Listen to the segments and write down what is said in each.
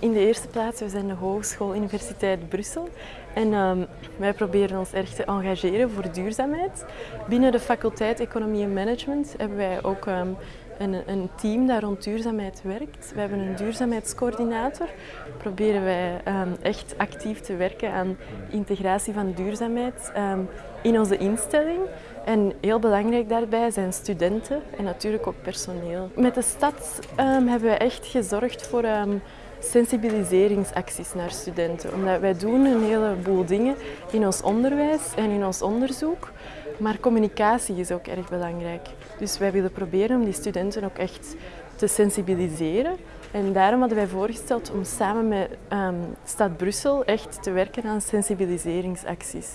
In de eerste plaats, we zijn de Hogeschool Universiteit Brussel en um, wij proberen ons erg te engageren voor duurzaamheid. Binnen de faculteit Economie en Management hebben wij ook um, een, een, team dat rond duurzaamheid werkt. We hebben een duurzaamheidscoördinator. Proberen wij um, echt actief te werken aan integratie van duurzaamheid in onze instelling. En heel belangrijk daarbij zijn studenten en natuurlijk ook personeel. Met de stad hebben we echt gezorgd voor sensibiliseringsacties naar studenten. Omdat wij doen een heleboel dingen in ons onderwijs en in ons onderzoek. Maar communicatie is ook erg belangrijk. Dus wij willen proberen om die studenten ook echt te sensibiliseren. En daarom hadden wij voorgesteld om samen met um, Stad Brussel echt te werken aan sensibiliseringsacties.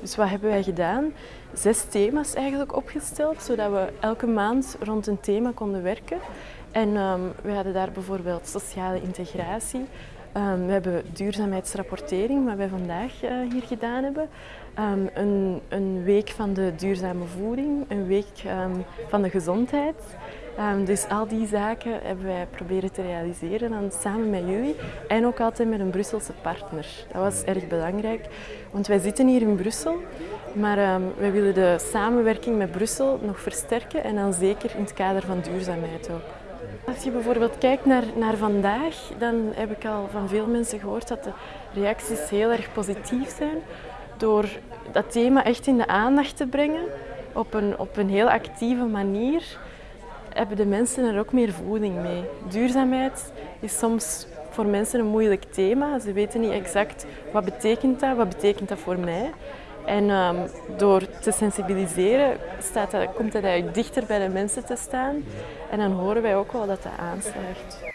Dus wat hebben wij gedaan? Zes thema's eigenlijk opgesteld, zodat we elke maand rond een thema konden werken. En um, we hadden daar bijvoorbeeld sociale integratie. Um, we hebben duurzaamheidsrapportering, wat wij vandaag uh, hier gedaan hebben. Um, een, een, week van de duurzame voeding, een week van de gezondheid. dus al die zaken hebben wij proberen te realiseren dan samen met jullie en ook altijd met een Brusselse partner. Dat was erg belangrijk, want wij zitten hier in Brussel, maar wij willen de samenwerking met Brussel nog versterken en dan zeker in het kader van duurzaamheid ook. Als je bijvoorbeeld kijkt naar, naar vandaag, dan heb ik al van veel mensen gehoord dat de reacties heel erg positief zijn. Door dat thema echt in de aandacht te brengen, op een, op een heel actieve manier, hebben de mensen er ook meer voeding mee. Duurzaamheid is soms voor mensen een moeilijk thema. Ze weten niet exact wat betekent dat, wat betekent dat voor mij. En um, door te sensibiliseren staat dat, komt dat eigenlijk dichter bij de mensen te staan. En dan horen wij ook wel dat dat aanslaagt.